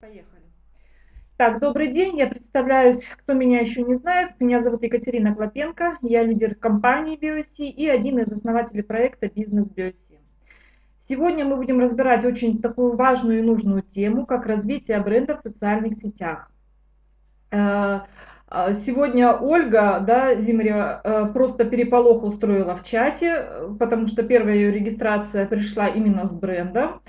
Поехали. Так, добрый день, я представляюсь, кто меня еще не знает. Меня зовут Екатерина Клопенко, я лидер компании BioC и один из основателей проекта «Бизнес BioC». Сегодня мы будем разбирать очень такую важную и нужную тему, как развитие бренда в социальных сетях. Э, э, сегодня Ольга да, Зимарева э, просто переполох устроила в чате, потому что первая ее регистрация пришла именно с брендом.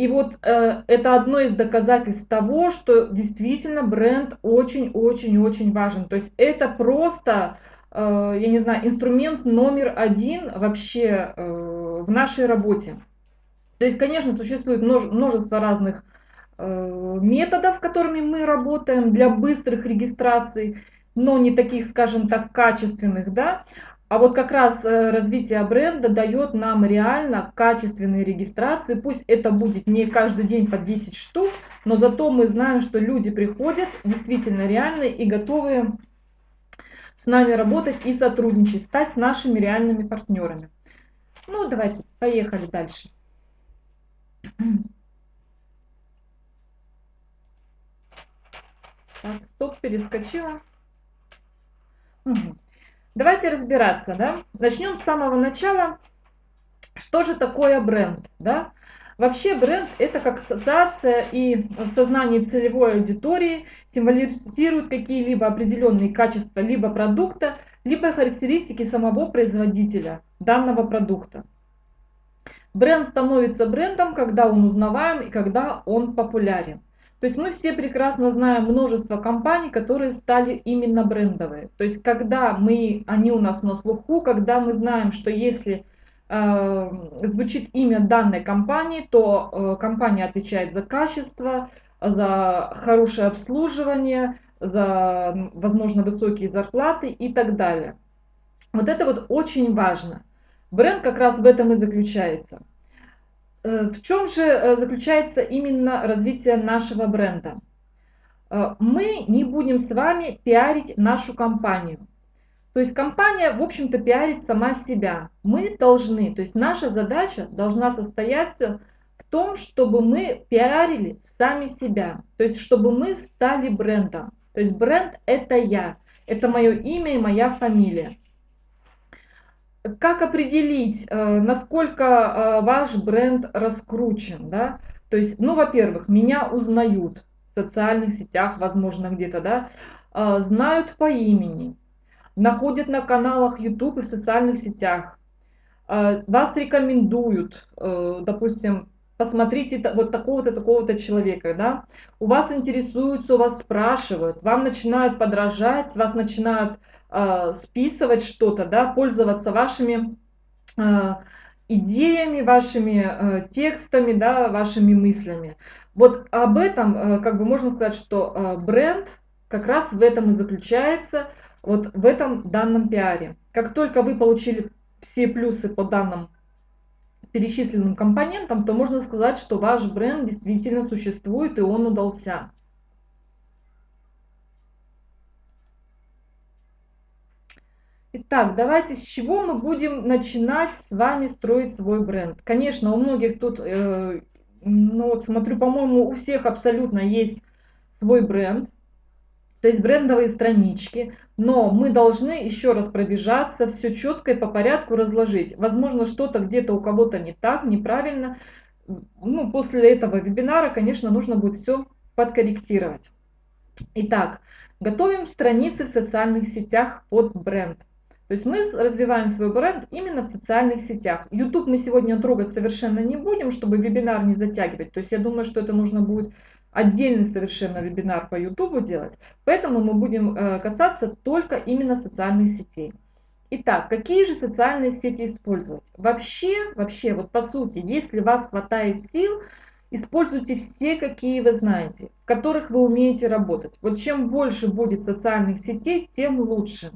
И вот э, это одно из доказательств того, что действительно бренд очень-очень-очень важен. То есть это просто, э, я не знаю, инструмент номер один вообще э, в нашей работе. То есть, конечно, существует множество разных э, методов, которыми мы работаем для быстрых регистраций, но не таких, скажем так, качественных, да. А вот как раз э, развитие бренда дает нам реально качественные регистрации. Пусть это будет не каждый день по 10 штук, но зато мы знаем, что люди приходят действительно реальные и готовы с нами работать и сотрудничать, стать нашими реальными партнерами. Ну, давайте, поехали дальше. Так, стоп, перескочила. Угу. Давайте разбираться, да? Начнем с самого начала. Что же такое бренд, да? Вообще бренд это как ассоциация и в сознании целевой аудитории символизирует какие-либо определенные качества либо продукта, либо характеристики самого производителя данного продукта. Бренд становится брендом, когда он узнаваем и когда он популярен. То есть мы все прекрасно знаем множество компаний, которые стали именно брендовые. То есть когда мы, они у нас на слуху, когда мы знаем, что если э, звучит имя данной компании, то э, компания отвечает за качество, за хорошее обслуживание, за, возможно, высокие зарплаты и так далее. Вот это вот очень важно. Бренд как раз в этом и заключается. Э, в чем же э, заключается именно развитие нашего бренда? Э, мы не будем с вами пиарить нашу компанию. То есть компания, в общем-то, пиарит сама себя. Мы должны, то есть наша задача должна состояться в том, чтобы мы пиарили сами себя. То есть чтобы мы стали брендом. То есть бренд это я, это мое имя и моя фамилия. Как определить, э, насколько э, ваш бренд раскручен? Да? То есть, ну, во-первых, меня узнают в социальных сетях, возможно, где-то, да, э, знают по имени, находят на каналах YouTube и в социальных сетях, вас рекомендуют, допустим, посмотрите вот такого-то, такого-то человека, да, у вас интересуются, у вас спрашивают, вам начинают подражать, вас начинают э, списывать что-то, да, пользоваться вашими э, идеями, вашими э, текстами, да, вашими мыслями. Вот об этом, э, как бы можно сказать, что э, бренд как раз в этом и заключается, вот в этом данном пиаре. Как только вы получили все плюсы по данным перечисленным компонентам, то можно сказать, что ваш бренд действительно существует и он удался. Итак, давайте с чего мы будем начинать с вами строить свой бренд. Конечно, у многих тут, э, ну вот смотрю, по-моему, у всех абсолютно есть свой бренд, то есть брендовые странички, но мы должны еще раз пробежаться, все четко и по порядку разложить. Возможно, что-то где-то у кого-то не так, неправильно. Ну, после этого вебинара, конечно, нужно будет все подкорректировать. Итак, готовим страницы в социальных сетях под бренд. То есть мы развиваем свой бренд именно в социальных сетях. YouTube мы сегодня трогать совершенно не будем, чтобы вебинар не затягивать. То есть я думаю, что это нужно будет отдельный совершенно вебинар по YouTube делать. Поэтому мы будем э, касаться только именно социальных сетей. Итак, какие же социальные сети использовать? Вообще, вообще, вот по сути, если вас хватает сил, используйте все, какие вы знаете, в которых вы умеете работать. Вот чем больше будет социальных сетей, тем лучше.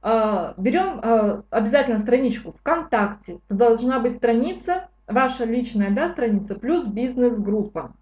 А, берем а, обязательно страничку ВКонтакте. Это должна быть страница, ваша личная да, страница, плюс бизнес-группа.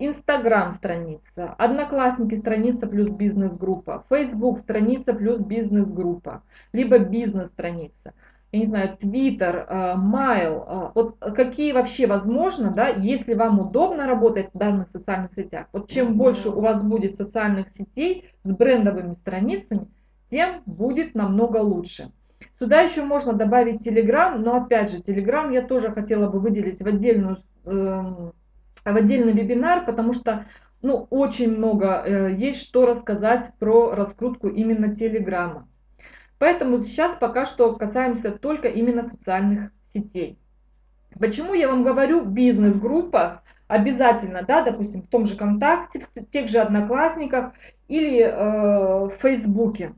Инстаграм страница, Одноклассники страница плюс бизнес-группа, Facebook страница плюс бизнес-группа, либо бизнес страница. я не знаю, Twitter, Mail, вот какие вообще возможно, да, если вам удобно работать в данных социальных сетях. Вот чем больше у вас будет социальных сетей с брендовыми страницами, тем будет намного лучше. Сюда еще можно добавить Telegram, но опять же, Telegram я тоже хотела бы выделить в, отдельную, э, в отдельный вебинар, потому что ну, очень много э, есть что рассказать про раскрутку именно Телеграма. Поэтому сейчас пока что касаемся только именно социальных сетей. Почему я вам говорю бизнес-группа? Обязательно, да, допустим, в том же ВКонтакте, в тех же Одноклассниках или э, в Фейсбуке.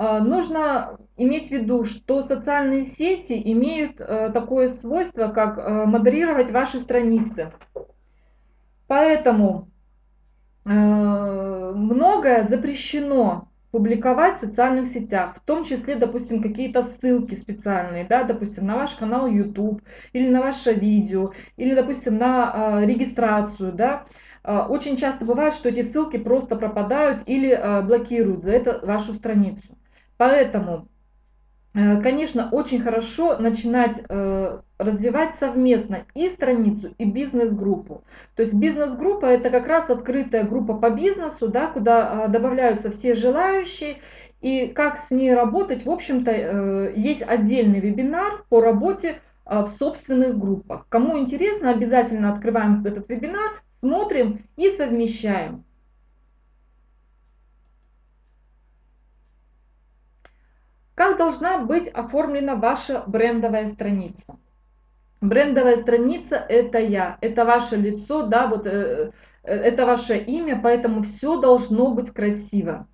А, нужно иметь в виду, что социальные сети имеют э, такое свойство, как э, модерировать ваши страницы. Поэтому э, многое запрещено публиковать в социальных сетях, в том числе, допустим, какие-то ссылки специальные, да, допустим, на ваш канал YouTube или на ваше видео, или, допустим, на регистрацию, да. Очень часто бывает, что эти ссылки просто пропадают или блокируют за это вашу страницу. Поэтому, э, конечно, очень хорошо начинать э, развивать совместно и страницу, и бизнес-группу. То есть бизнес-группа это как раз открытая группа по бизнесу, да, куда э, добавляются все желающие. И как с ней работать, в общем-то, есть отдельный вебинар по работе в собственных группах. Кому интересно, обязательно открываем этот вебинар, смотрим и совмещаем. Как должна быть оформлена ваша брендовая страница? Брендовая страница это я, это ваше лицо, да, вот э, э, это ваше имя, поэтому все должно быть красиво.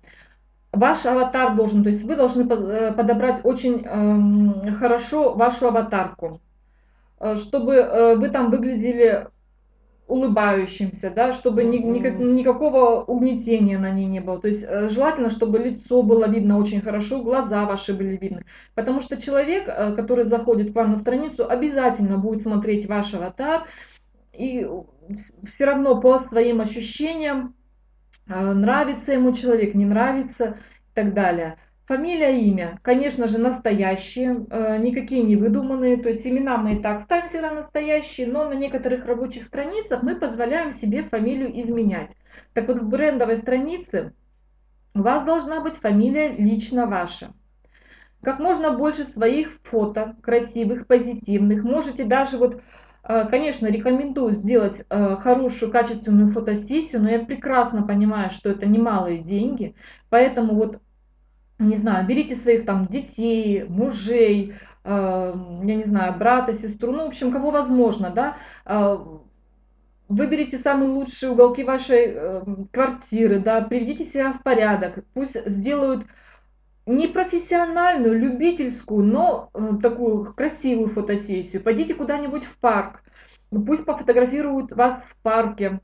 Ваш аватар должен, то есть вы должны э, подобрать очень э, хорошо вашу аватарку, э, чтобы вы там выглядели улыбающимся, да, чтобы ни, никак, никакого угнетения на ней не было. То есть э, желательно, чтобы лицо было видно очень хорошо, глаза ваши были видны. Потому что человек, э, который заходит к вам на страницу, обязательно будет смотреть ваш аватар. И все равно по своим ощущениям, э, нравится ему человек, не нравится и так далее. Фамилия, имя, конечно же, настоящие, э, никакие не выдуманные, то есть имена мы и так ставим всегда настоящие, но на некоторых рабочих страницах мы позволяем себе фамилию изменять. Так вот, в брендовой странице у вас должна быть фамилия лично ваша. Как можно больше своих фото, красивых, позитивных. Можете даже вот, э, конечно, рекомендую сделать э, хорошую, качественную фотосессию, но я прекрасно понимаю, что это немалые деньги, поэтому вот не знаю, берите своих там детей, мужей, э, я не знаю, брата, сестру, ну, в общем, кого возможно, да, э, выберите самые лучшие уголки вашей э, квартиры, да, приведите себя в порядок, пусть сделают не профессиональную, любительскую, но э, такую красивую фотосессию. Пойдите куда-нибудь в парк, пусть пофотографируют вас в парке.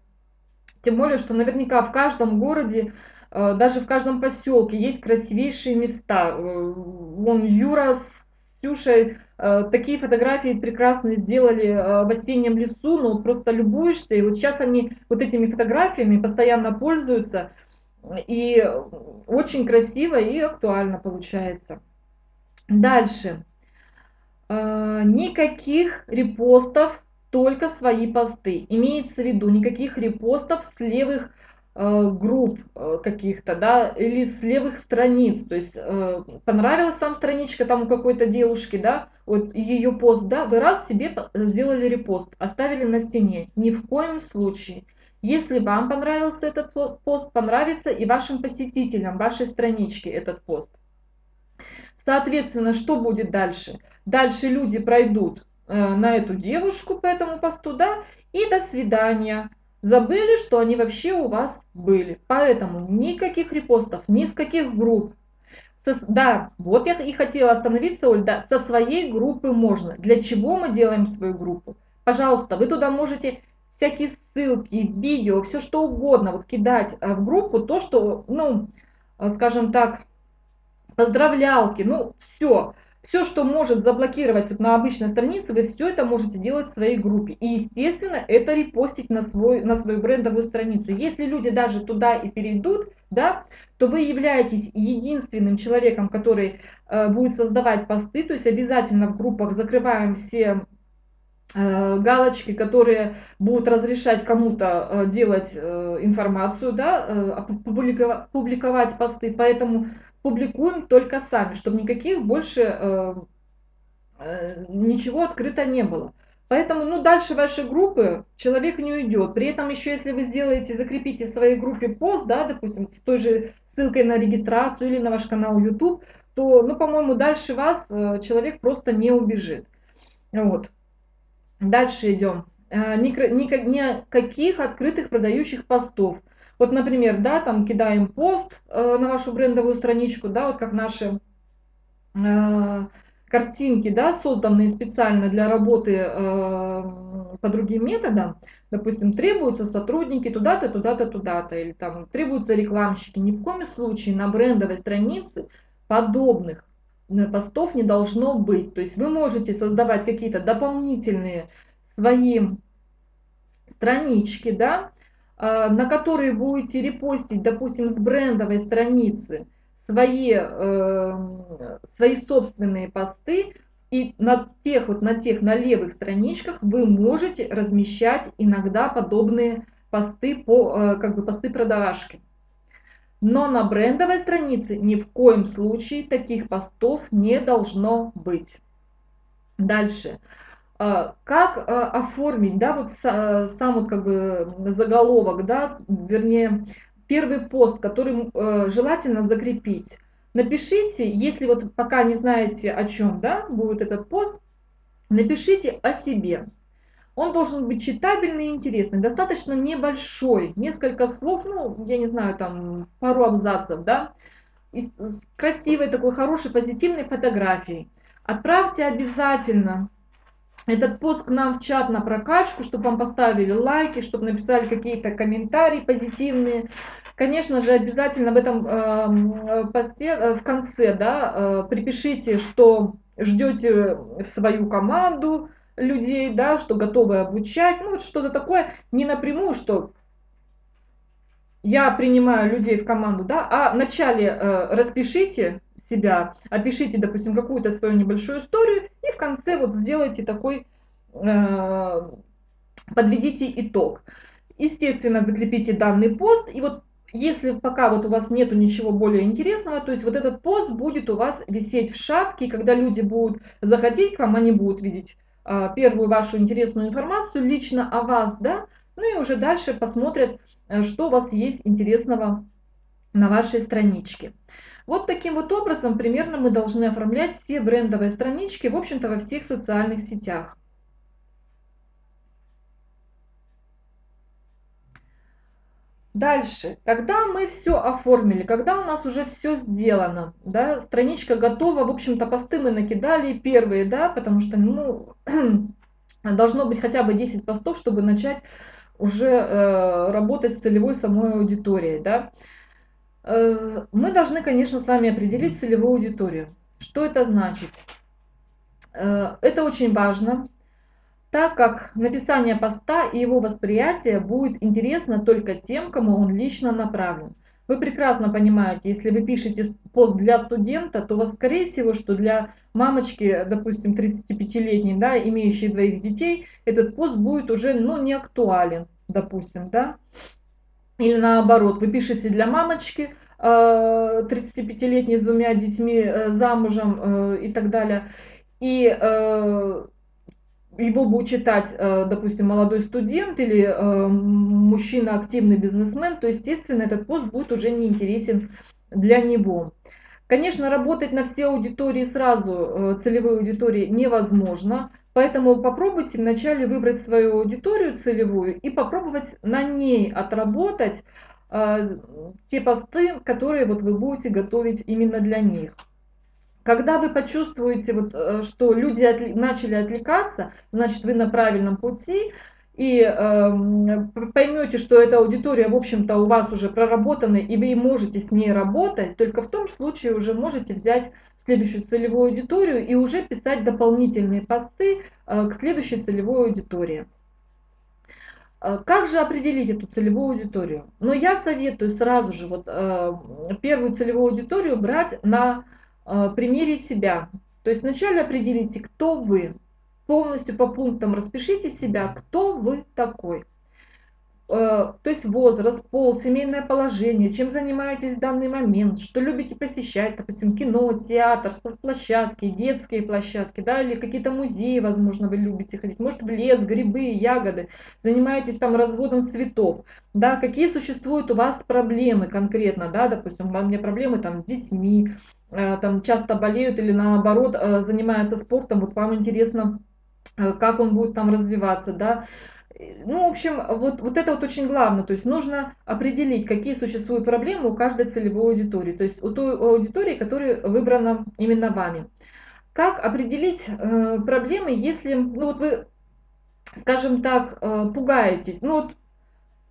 Тем более, что наверняка в каждом городе даже в каждом поселке есть красивейшие места. Э, вон Юра с Ксюшей э, такие фотографии прекрасные сделали в осеннем лесу, ну просто любуешься. И вот сейчас они вот этими фотографиями постоянно пользуются. И очень красиво и актуально получается. Дальше. Никаких репостов, только свои посты. Имеется в виду никаких репостов с левых Э, групп э, каких-то, да, или с левых страниц, то есть э, понравилась вам страничка там у какой-то девушки, да, вот ее пост, да, вы раз себе сделали репост, оставили на стене, ни в коем случае. Если вам понравился этот пост, понравится и вашим посетителям вашей странички этот пост. Соответственно, что будет дальше? Дальше люди пройдут на эту девушку по этому посту, да, и до свидания забыли, что они вообще у вас были. Поэтому никаких репостов, ни с каких групп. Со, да, вот я и хотела остановиться, Оль, да, со своей группы можно. Для чего мы делаем свою группу? Пожалуйста, вы туда можете всякие ссылки, видео, все что угодно вот кидать э, в группу, то, что, ну, э, скажем так, поздравлялки, ну, все. Все, что может заблокировать вот на обычной странице, вы все это можете делать в своей группе. И, естественно, это репостить на, свой, на свою брендовую страницу. Если люди даже туда и перейдут, да, то вы являетесь единственным человеком, который э, будет создавать посты. То есть обязательно в группах закрываем все э, галочки, которые будут разрешать кому-то э, делать э, информацию, да, публиковать посты. Поэтому публикуем только сами, чтобы никаких больше э, э, ничего открыто не было. Поэтому, ну, дальше вашей группы человек не уйдет. При этом еще, если вы сделаете, закрепите в своей группе пост, да, допустим, с той же ссылкой на регистрацию или на ваш канал YouTube, то, ну, по-моему, дальше вас э, человек просто не убежит. Вот. Дальше идем. Никаких открытых продающих постов. Вот, например, да, там кидаем пост э, на вашу брендовую страничку, да, вот как наши э, картинки, да, созданные специально для работы э, по другим методам, допустим, требуются сотрудники туда-то, туда-то, туда-то, или там требуются рекламщики. Ни в коем случае на брендовой странице подобных э, постов не должно быть. То есть вы можете создавать какие-то дополнительные свои странички, да, на которые будете репостить, допустим, с брендовой страницы свои, э, свои собственные посты, и на тех вот на тех на левых страничках вы можете размещать иногда подобные посты по э, как бы посты продавашки. Но на брендовой странице ни в коем случае таких постов не должно быть. Дальше. А, как а, оформить, да, вот э, сам вот как бы заголовок, да, вернее, первый пост, который э, желательно закрепить. Напишите, если вот пока не знаете о чем, да, будет этот пост, напишите о себе. Он должен быть читабельный и интересный, достаточно небольшой, несколько слов, ну, я не знаю, там, пару абзацев, да, с красивой такой хорошей позитивной фотографией. Отправьте обязательно этот пост к нам в чат на прокачку, чтобы вам поставили лайки, чтобы написали какие-то комментарии позитивные. Конечно же, обязательно в этом э, посте в конце да, э, припишите, что ждете свою команду людей, да, что готовы обучать, ну вот что-то такое, не напрямую, что я принимаю людей в команду, да, а вначале э, распишите себя, опишите, допустим, какую-то свою небольшую историю и в конце вот сделайте такой, э, подведите итог. Естественно, закрепите данный пост и вот если пока вот у вас нету ничего более интересного, то есть вот этот пост будет у вас висеть в шапке, и когда люди будут заходить к вам, они будут видеть э, первую вашу интересную информацию лично о вас, да, ну и уже дальше посмотрят, что у вас есть интересного на вашей страничке. Вот таким вот образом примерно мы должны оформлять все брендовые странички, в общем-то, во всех социальных сетях. Дальше, когда мы все оформили, когда у нас уже все сделано, да, страничка готова, в общем-то, посты мы накидали первые, да, потому что, ну, должно быть хотя бы 10 постов, чтобы начать уже э, работать с целевой самой аудиторией, да. Э, мы должны, конечно, с вами определить целевую аудиторию. Что это значит? Э, это очень важно, так как написание поста и его восприятие будет интересно только тем, кому он лично направлен. Вы прекрасно понимаете, если вы пишете пост для студента, то у вас, скорее всего, что для мамочки, допустим, 35-летней, да, имеющей двоих детей, этот пост будет уже ну, не актуален, допустим, да. Или наоборот, вы пишете для мамочки 35-летней э, с двумя детьми, э, замужем э, и так далее. И его будет читать, допустим, молодой студент или мужчина, активный бизнесмен, то, естественно, этот пост будет уже не интересен для него. Конечно, работать на все аудитории сразу, целевой аудитории, невозможно. Поэтому попробуйте вначале выбрать свою аудиторию целевую и попробовать на ней отработать э, те посты, которые вот вы будете готовить именно для них. Когда вы почувствуете, вот, э, что люди отли, начали отвлекаться, значит вы на правильном пути, и э, поймете, что эта аудитория, в общем-то, у вас уже проработана, и вы можете с ней работать, только в том случае уже можете взять следующую целевую аудиторию и уже писать дополнительные посты э, к следующей целевой аудитории. Э, как же определить эту целевую аудиторию? Но я советую сразу же вот э, первую целевую аудиторию брать на э, примере себя. То есть вначале определите, кто вы, полностью по пунктам распишите себя, кто вы такой. Э, то есть возраст, пол, семейное положение, чем занимаетесь в данный момент, что любите посещать, допустим, кино, театр, спортплощадки, детские площадки, да, или какие-то музеи, возможно, вы любите ходить, может, в лес, грибы, ягоды, занимаетесь там разводом цветов, да, какие существуют у вас проблемы конкретно, да, допустим, у меня проблемы там с детьми, э, там часто болеют или наоборот э, занимаются спортом, вот вам интересно, как он будет там развиваться, да, ну, в общем, вот, вот это вот очень главное. То есть нужно определить, какие существуют проблемы у каждой целевой аудитории. То есть у той аудитории, которая выбрана именно вами. Как определить э, проблемы, если, ну вот вы, скажем так, э, пугаетесь. Ну вот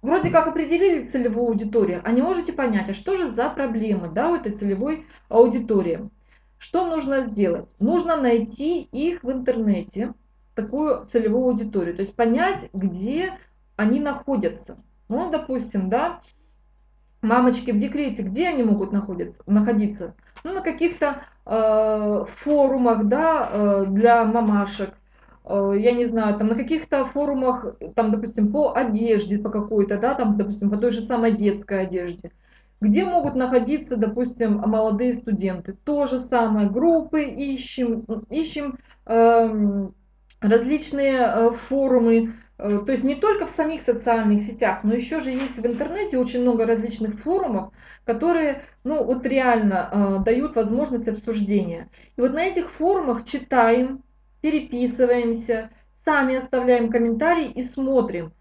вроде как определили целевую аудиторию, а не можете понять, а что же за проблемы да, у этой целевой аудитории. Что нужно сделать? Нужно найти их в интернете, такую целевую аудиторию, то есть понять, где они находятся. Ну, допустим, да, мамочки в декрете, где они могут находиться, находиться? Ну, на каких-то э, форумах, да, э, для мамашек, э, я не знаю, там на каких-то форумах, там, допустим, по одежде, по какой-то, да, там, допустим, по той же самой детской одежде. Где могут находиться, допустим, молодые студенты? То же самое, группы ищем, ищем э, различные э, форумы, э, то есть не только в самих социальных сетях, но еще же есть в интернете очень много различных форумов, которые ну, вот реально э, дают возможность обсуждения. И вот на этих форумах читаем, переписываемся, сами оставляем комментарии и смотрим,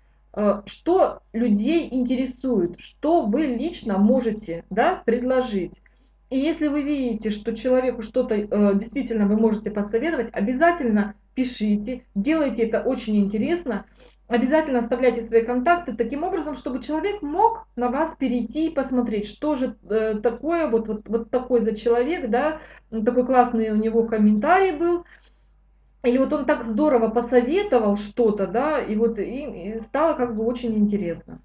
что людей интересует, что вы лично можете да, предложить. И если вы видите, что человеку что-то э, действительно вы можете посоветовать, обязательно пишите, делайте это очень интересно, обязательно оставляйте свои контакты таким образом, чтобы человек мог на вас перейти и посмотреть, что же э, такое, вот, вот, вот такой за человек, да, такой классный у него комментарий был, или вот он так здорово посоветовал что-то, да, и вот и, и стало как бы очень интересно.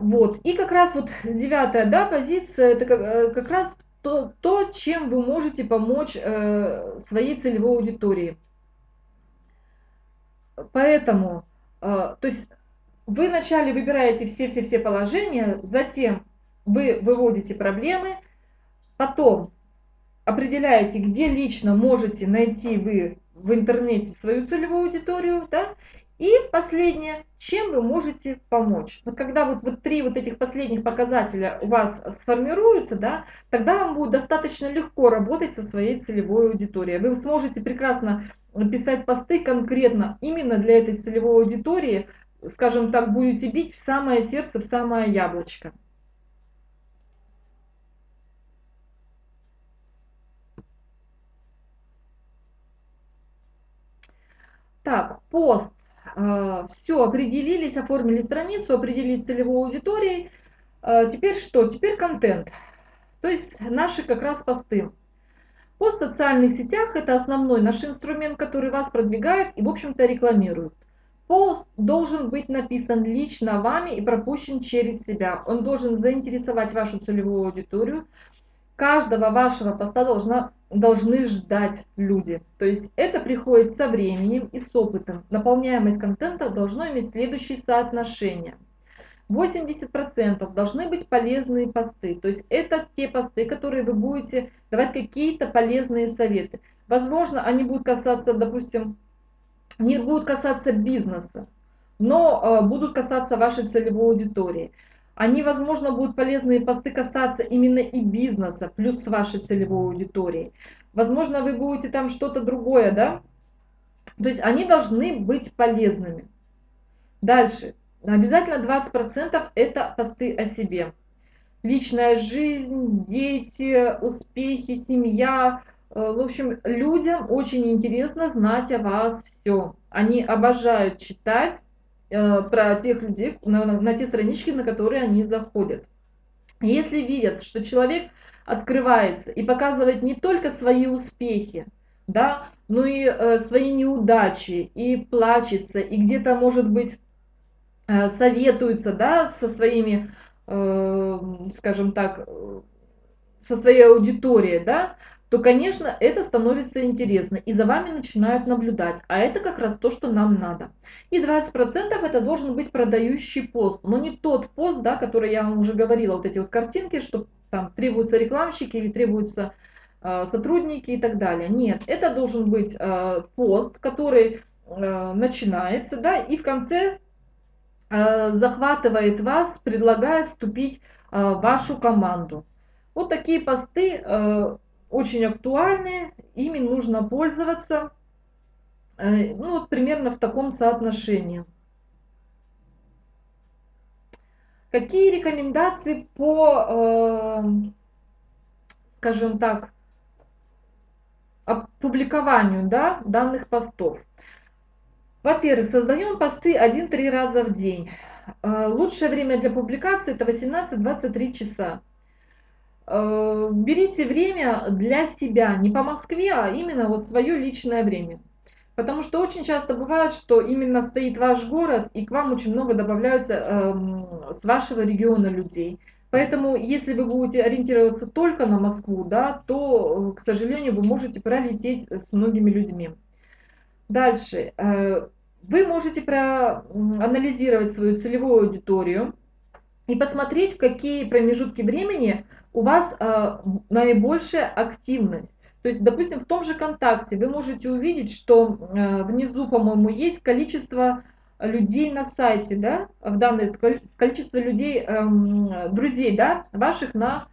Вот. И как раз вот девятая да, позиция, это как, э, как раз то, то, чем вы можете помочь э, своей целевой аудитории. Поэтому, э, то есть вы вначале выбираете все-все-все положения, затем вы выводите проблемы, потом определяете, где лично можете найти вы в интернете свою целевую аудиторию, да, и последнее, чем вы можете помочь. Вот когда вот, вот три вот этих последних показателя у вас сформируются, да, тогда вам будет достаточно легко работать со своей целевой аудиторией. Вы сможете прекрасно писать посты конкретно именно для этой целевой аудитории, скажем так, будете бить в самое сердце, в самое яблочко. Так, пост все, определились, оформили страницу, определились целевой аудиторией. А, теперь что? Теперь контент. То есть наши как раз посты. Пост в социальных сетях – это основной наш инструмент, который вас продвигает и, в общем-то, рекламирует. Пост должен быть написан лично вами и пропущен через себя. Он должен заинтересовать вашу целевую аудиторию, каждого вашего поста должна, должны ждать люди. То есть это приходит со временем и с опытом. Наполняемость контента должно иметь следующие соотношения. 80% должны быть полезные посты. То есть это те посты, которые вы будете давать какие-то полезные советы. Возможно, они будут касаться, допустим, не будут касаться бизнеса, но э, будут касаться вашей целевой аудитории. Они, возможно, будут полезные посты касаться именно и бизнеса, плюс с вашей целевой аудиторией. Возможно, вы будете там что-то другое, да? То есть они должны быть полезными. Дальше. Обязательно 20% это посты о себе. Личная жизнь, дети, успехи, семья. Э, в общем, людям очень интересно знать о вас все. Они обожают читать про тех людей, на, на, те странички, на которые они заходят. Если видят, что человек открывается и показывает не только свои успехи, да, но и э, свои неудачи, и плачется, и где-то, может быть, э, советуется, да, со своими, э, скажем так, со своей аудиторией, да, то, конечно, это становится интересно, и за вами начинают наблюдать, а это как раз то, что нам надо. И 20% это должен быть продающий пост, но не тот пост, да, который я вам уже говорила, вот эти вот картинки, что там требуются рекламщики или требуются э, сотрудники и так далее. Нет, это должен быть э, пост, который э, начинается, да, и в конце э, захватывает вас, предлагает вступить э, в вашу команду. Вот такие посты э, очень актуальны, ими нужно пользоваться, э, ну вот примерно в таком соотношении. Какие рекомендации по, э, скажем так, опубликованию да, данных постов? Во-первых, создаем посты 1-3 раза в день. Э, лучшее время для публикации это 18-23 часа. Э, берите время для себя, не по Москве, а именно вот свое личное время. Потому что очень часто бывает, что именно стоит ваш город, и к вам очень много добавляются э, с вашего региона людей. Поэтому, если вы будете ориентироваться только на Москву, да, то, к сожалению, вы можете пролететь с многими людьми. Дальше. Э, вы можете проанализировать свою целевую аудиторию, и посмотреть, в какие промежутки времени у вас э, наибольшая активность. То есть, допустим, в том же контакте вы можете увидеть, что э, внизу, по-моему, есть количество людей на сайте, да, в данное количество людей, э, друзей, да, ваших на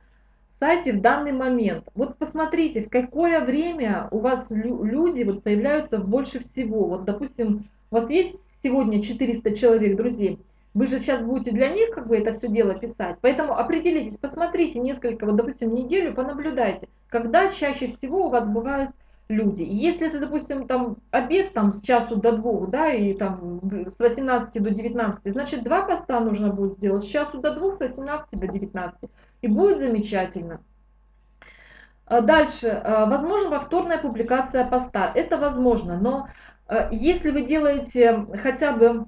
сайте в данный момент. Вот посмотрите, в какое время у вас люди вот появляются больше всего. Вот, допустим, у вас есть сегодня 400 человек друзей, вы же сейчас будете для них как бы это все дело писать. Поэтому определитесь, посмотрите несколько, вот, допустим, неделю, понаблюдайте, когда чаще всего у вас бывают люди. И если это, допустим, там обед там с часу до двух, да, и там с 18 до 19, значит, два поста нужно будет сделать с часу до двух, с 18 до 19. И будет замечательно. А дальше, а, возможно повторная публикация поста. Это возможно, но а, если вы делаете хотя бы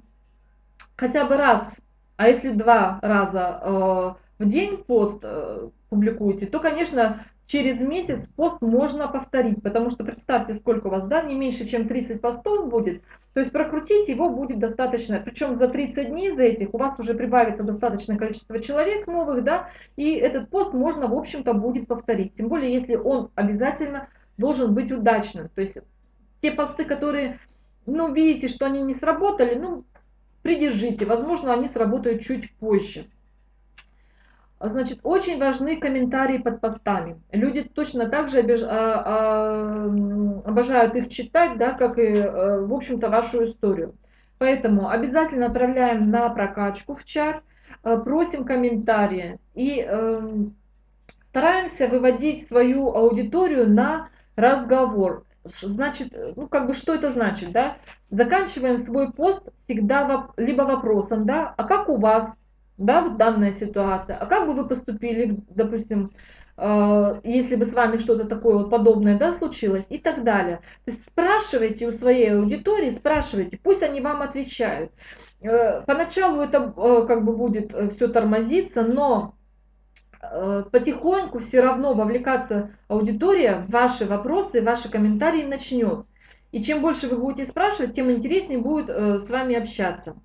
хотя бы раз, а если два раза э, в день пост э, публикуете, то, конечно, через месяц пост можно повторить, потому что представьте, сколько у вас, да, не меньше, чем 30 постов будет, то есть прокрутить его будет достаточно, причем за 30 дней за этих у вас уже прибавится достаточное количество человек новых, да, и этот пост можно, в общем-то, будет повторить, тем более, если он обязательно должен быть удачным, то есть те посты, которые, ну, видите, что они не сработали, ну, придержите, возможно, они сработают чуть позже. Значит, очень важны комментарии под постами. Люди точно так же обиж... а, а, обожают их читать, да, как и, а, в общем-то, вашу историю. Поэтому обязательно отправляем на прокачку в чат, а, просим комментарии и а, стараемся выводить свою аудиторию на разговор. Значит, э, ну как бы что это значит, да? Заканчиваем свой пост всегда воп либо вопросом, да, а как у вас, да, вот данная ситуация, а как бы вы поступили, допустим, э, если бы с вами что-то такое вот подобное, да, случилось и так далее. То есть спрашивайте у своей аудитории, спрашивайте, пусть они вам отвечают. Э, поначалу это э, как бы будет э, все тормозиться, но потихоньку все равно вовлекаться аудитория ваши вопросы, ваши комментарии начнет. И чем больше вы будете спрашивать, тем интереснее будет э, с вами общаться.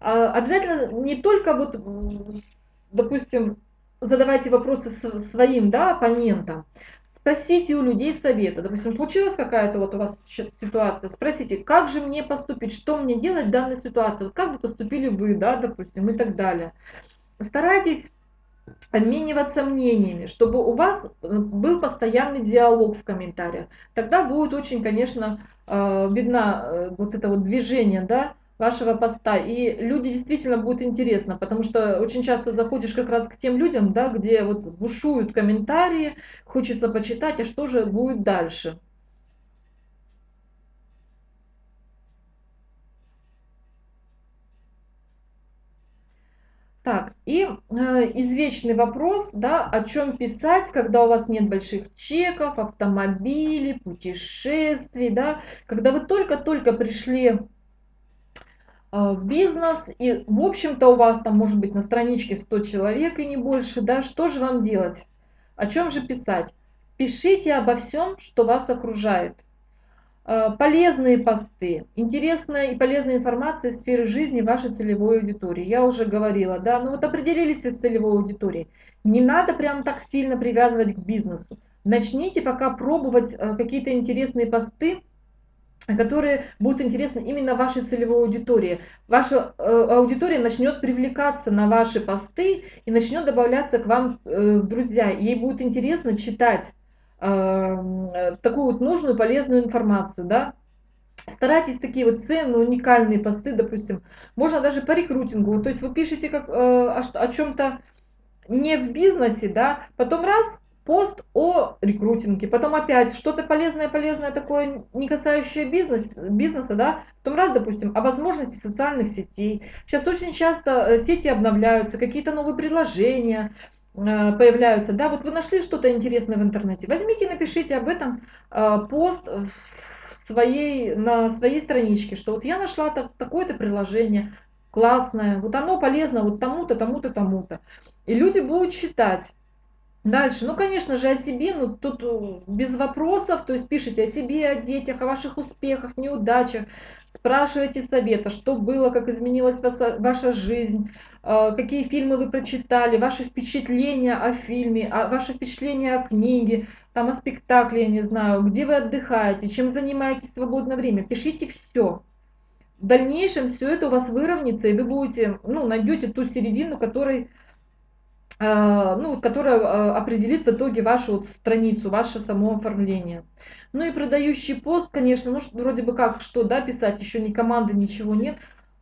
А, обязательно не только вот, допустим, задавайте вопросы своим да, оппонентам, спросите у людей совета. Допустим, случилась какая-то вот у вас ситуация, спросите, как же мне поступить, что мне делать в данной ситуации, вот как бы поступили вы, да, допустим, и так далее. Старайтесь обмениваться мнениями, чтобы у вас э, был постоянный диалог в комментариях. Тогда будет очень, конечно, э, видно э, вот это вот движение, да, вашего поста. И люди действительно будет интересно, потому что очень часто заходишь как раз к тем людям, да, где вот бушуют комментарии, хочется почитать, а что же будет дальше. Так, и э, извечный вопрос, да, о чем писать, когда у вас нет больших чеков, автомобилей, путешествий, да, когда вы только-только пришли э, в бизнес, и, в общем-то, у вас там может быть на страничке 100 человек и не больше, да, что же вам делать? О чем же писать? Пишите обо всем, что вас окружает. Э, полезные посты, интересная и полезная информация из сферы жизни вашей целевой аудитории. Я уже говорила, да, ну вот определились с целевой аудиторией. Не надо прям так сильно привязывать к бизнесу. Начните пока пробовать э, какие-то интересные посты, которые будут интересны именно вашей целевой аудитории. Ваша э, аудитория начнет привлекаться на ваши посты и начнет добавляться к вам в друзья. Ей будет интересно читать Э, такую вот нужную, полезную информацию, да. Старайтесь такие вот ценные, уникальные посты, допустим, можно даже по рекрутингу, то есть вы пишете как, э, о, о чем-то не в бизнесе, да, потом раз, пост о рекрутинге, потом опять что-то полезное, полезное такое, не касающее бизнес, бизнеса, да, потом раз, допустим, о возможности социальных сетей. Сейчас очень часто э, сети обновляются, какие-то новые предложения, Э, появляются, да, вот вы нашли что-то интересное в интернете, возьмите и напишите об этом э, пост своей, на своей страничке, что вот я нашла так, такое-то приложение, классное, вот оно полезно вот тому-то, тому-то, тому-то. И люди будут читать. Дальше, ну, конечно же, о себе, ну, тут э, без вопросов, то есть пишите о себе, о детях, о ваших успехах, неудачах, спрашивайте совета, что было, как изменилась ваша, ваша жизнь, э, какие фильмы вы прочитали, ваши впечатления о фильме, о, ваши впечатления о книге, там, о спектакле, я не знаю, где вы отдыхаете, чем занимаетесь в свободное время, пишите все. В дальнейшем все это у вас выровняется, и вы будете, ну, найдете ту середину, которой а, ну, которая а, определит в итоге вашу вот страницу, ваше само оформление. Ну и продающий пост, конечно, ну вроде бы как, что, да, писать, еще ни команды, ничего нет.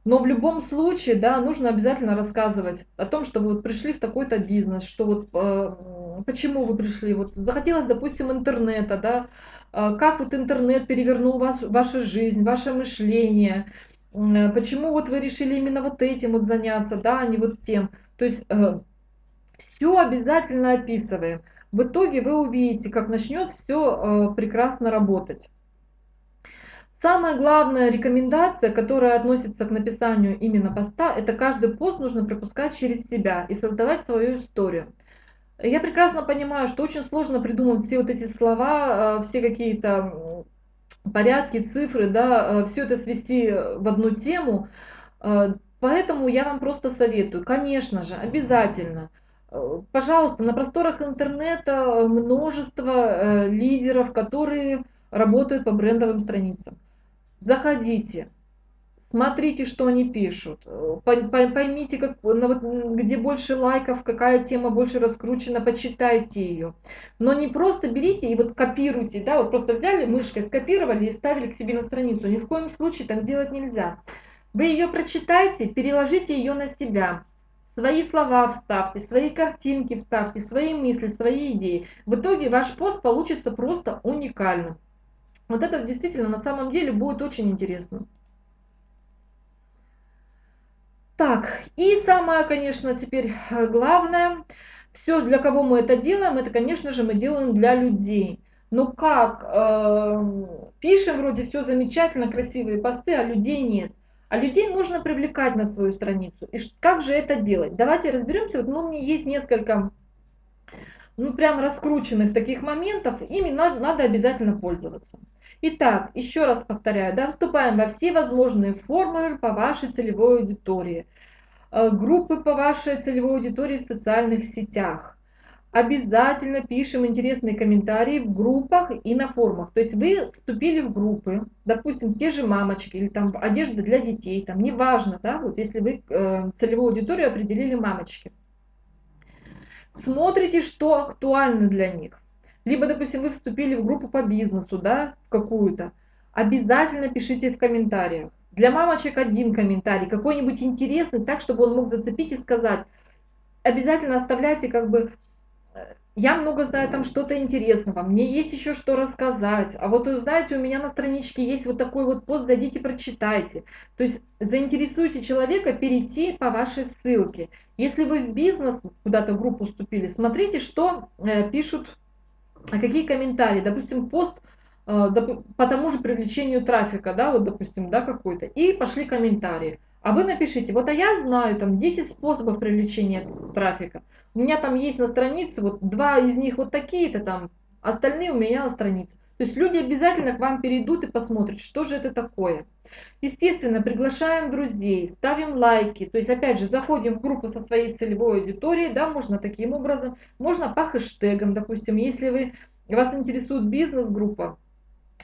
Но в любом случае, да, нужно обязательно рассказывать о том, что вы вот пришли в такой-то бизнес, что вот э, почему вы пришли, вот захотелось, допустим, интернета, да, э, как вот интернет перевернул вас, вашу жизнь, ваше мышление, э, почему вот вы решили именно вот этим вот заняться, да, а не вот тем. То есть э, все обязательно описываем. В итоге вы увидите, как начнет все э, прекрасно работать. Самая главная рекомендация, которая относится к написанию именно поста, это каждый пост нужно пропускать через себя и создавать свою историю. Я прекрасно понимаю, что очень сложно придумать все вот эти слова, э, все какие-то порядки, цифры, да, э, все это свести в одну тему. Поэтому я вам просто советую, конечно же, обязательно пожалуйста, на просторах интернета множество э, лидеров, которые работают по брендовым страницам. Заходите, смотрите, что они пишут, поймите, как, где больше лайков, какая тема больше раскручена, почитайте ее. Но не просто берите и вот копируйте, да, вот просто взяли мышкой, скопировали и ставили к себе на страницу. Ни в коем случае так делать нельзя. Вы ее прочитайте, переложите ее на себя, Свои слова вставьте, свои картинки вставьте, свои мысли, свои идеи. В итоге ваш пост получится просто уникальным. Вот это действительно на самом деле будет очень интересно. Так, и самое, конечно, теперь э, главное, все, для кого мы это делаем, это, конечно же, мы делаем для людей. Но как? Э, пишем вроде все замечательно, красивые посты, а людей нет. А людей нужно привлекать на свою страницу. И как же это делать? Давайте разберемся. Вот, ну, есть несколько, ну, прям раскрученных таких моментов. Ими надо, надо обязательно пользоваться. Итак, еще раз повторяю, да, вступаем во все возможные формулы по вашей целевой аудитории. Э, группы по вашей целевой аудитории в социальных сетях обязательно пишем интересные комментарии в группах и на форумах. То есть вы вступили в группы, допустим, те же мамочки или там одежда для детей, там неважно, да, вот если вы э, целевую аудиторию определили мамочки. Смотрите, что актуально для них. Либо, допустим, вы вступили в группу по бизнесу, да, какую-то. Обязательно пишите в комментариях. Для мамочек один комментарий, какой-нибудь интересный, так, чтобы он мог зацепить и сказать. Обязательно оставляйте как бы я много знаю там что-то интересного, мне есть еще что рассказать. А вот, знаете, у меня на страничке есть вот такой вот пост, зайдите, прочитайте. То есть заинтересуйте человека перейти по вашей ссылке. Если вы в бизнес куда-то в группу вступили, смотрите, что э, пишут, а какие комментарии. Допустим, пост э, по тому же привлечению трафика, да, вот, допустим, да, какой-то. И пошли комментарии. А вы напишите, вот а я знаю там 10 способов привлечения трафика. У меня там есть на странице, вот два из них вот такие-то там, остальные у меня на странице. То есть люди обязательно к вам перейдут и посмотрят, что же это такое. Естественно, приглашаем друзей, ставим лайки. То есть, опять же, заходим в группу со своей целевой аудиторией, да, можно таким образом, можно по хэштегам, допустим, если вы, вас интересует бизнес-группа,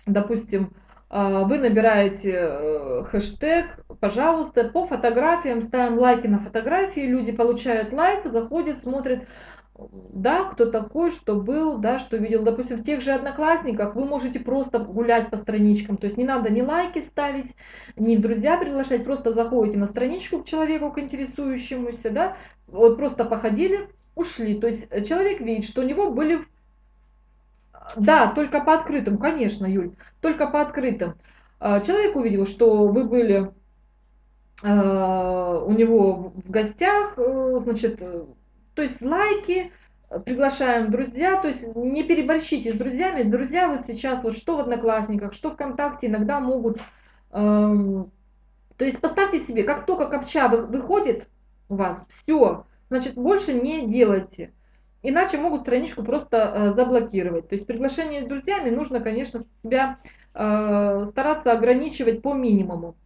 допустим, вы набираете э, хэштег, пожалуйста, по фотографиям, ставим лайки на фотографии, люди получают лайк, заходят, смотрят, да, кто такой, что был, да, что видел. Допустим, в тех же одноклассниках вы можете просто гулять по страничкам, то есть не надо ни лайки ставить, ни в друзья приглашать, просто заходите на страничку к человеку, к интересующемуся, да, вот просто походили, ушли. То есть человек видит, что у него были да, только по открытым, конечно, Юль, только по открытым. А, человек увидел, что вы были а, у него в гостях, э, значит, э, то есть лайки, приглашаем друзья, то есть не переборщите с друзьями. Друзья вот сейчас, вот что в Одноклассниках, что ВКонтакте иногда могут... Эм, то есть поставьте себе, как только копча выходит у вас, все, значит больше не делайте. Иначе могут страничку просто э, заблокировать. То есть приглашение с друзьями нужно, конечно, себя э, стараться ограничивать по минимуму.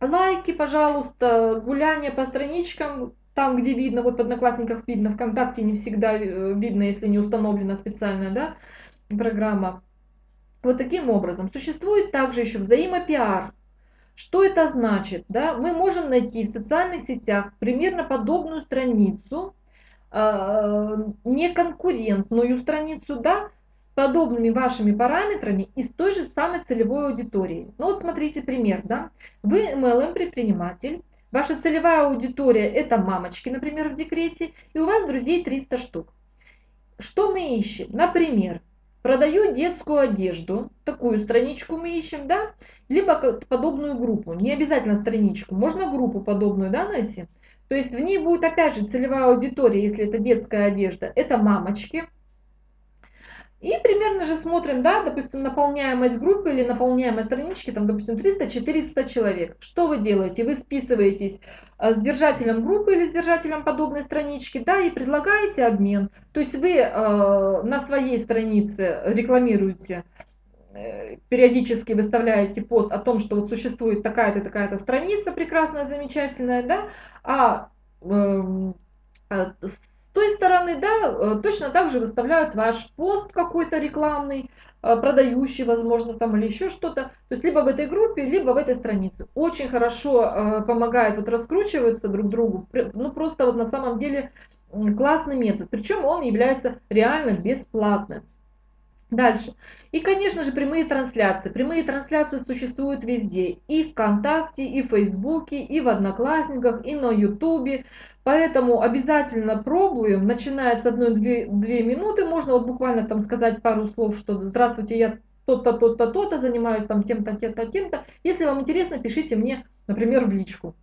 Лайки, пожалуйста, гуляние по страничкам, там, где видно, вот в Одноклассниках видно, ВКонтакте не всегда э, видно, если не установлена специальная да, программа. Вот таким образом. Существует также еще взаимопиар. Что это значит? Да? Мы можем найти в социальных сетях примерно подобную страницу, неконкурентную страницу, да, с подобными вашими параметрами из той же самой целевой аудитории. Ну вот смотрите пример, да, вы MLM предприниматель, ваша целевая аудитория это мамочки, например, в декрете, и у вас друзей 300 штук. Что мы ищем? Например, продаю детскую одежду, такую страничку мы ищем, да, либо подобную группу, не обязательно страничку, можно группу подобную, да, найти. То есть в ней будет опять же целевая аудитория, если это детская одежда, это мамочки. И примерно же смотрим, да, допустим, наполняемость группы или наполняемость странички, там, допустим, 300-400 человек. Что вы делаете? Вы списываетесь а, с держателем группы или с держателем подобной странички, да, и предлагаете обмен. То есть вы э, на своей странице рекламируете периодически выставляете пост о том, что вот существует такая-то, такая-то страница прекрасная, замечательная, да, а э, с той стороны, да, э, точно так же выставляют ваш пост какой-то рекламный, э, продающий, возможно, там или еще что-то, то есть либо в этой группе, либо в этой странице. Очень хорошо э, помогает вот раскручиваться друг другу, ну просто вот на самом деле классный метод, причем он является реально бесплатным. Дальше. И, конечно же, прямые трансляции. Прямые трансляции существуют везде. И ВКонтакте, и в Фейсбуке, и в Одноклассниках, и на Ютубе. Поэтому обязательно пробуем. Начиная с 1-2 минуты, можно вот буквально там сказать пару слов, что «Здравствуйте, я то-то, то-то, то-то, занимаюсь там тем-то, тем-то, тем-то». Если вам интересно, пишите мне, например, в личку.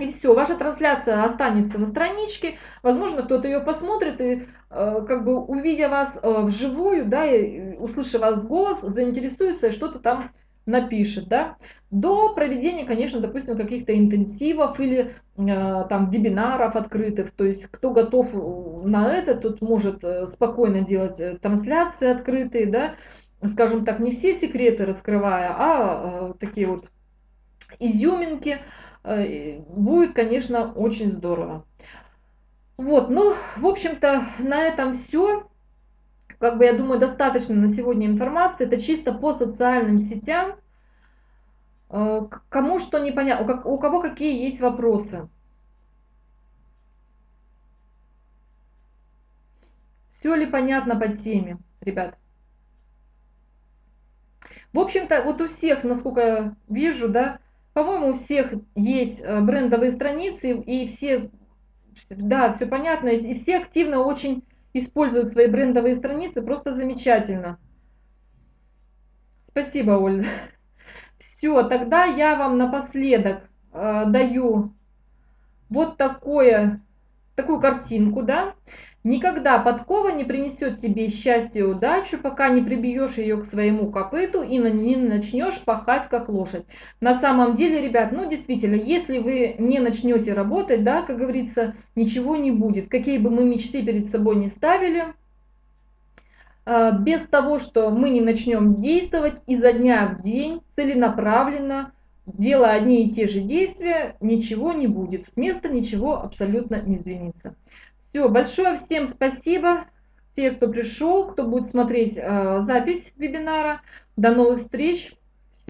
И все, ваша трансляция останется на страничке, возможно, кто-то ее посмотрит и э, как бы увидя вас э, вживую, да, и услышав вас голос, заинтересуется и что-то там напишет, да. До проведения, конечно, допустим, каких-то интенсивов или э, там вебинаров открытых, то есть кто готов на это, тот может э, спокойно делать э, трансляции открытые, да, скажем так, не все секреты раскрывая, а э, такие вот изюминки, Э, будет, конечно, очень здорово. Вот, ну, в общем-то, на этом все. Как бы, я думаю, достаточно на сегодня информации. Это чисто по социальным сетям. Э, кому что непонятно, у кого какие есть вопросы. Все ли понятно по теме, ребят? В общем-то, вот у всех, насколько я вижу, да, по-моему, у всех есть э, брендовые страницы, и все, да, все понятно, и все активно очень используют свои брендовые страницы, просто замечательно. Спасибо, Ольга. Все, тогда я вам напоследок э, даю вот такое, такую картинку, да. Никогда подкова не принесет тебе счастье и удачу, пока не прибьешь ее к своему копыту и не начнешь пахать как лошадь. На самом деле, ребят, ну действительно, если вы не начнете работать, да, как говорится, ничего не будет. Какие бы мы мечты перед собой не ставили, а, без того, что мы не начнем действовать изо дня в день, целенаправленно, делая одни и те же действия, ничего не будет. С места ничего абсолютно не сдвинется. Все, большое всем спасибо. Те, кто пришел, кто будет смотреть э, запись вебинара. До новых встреч.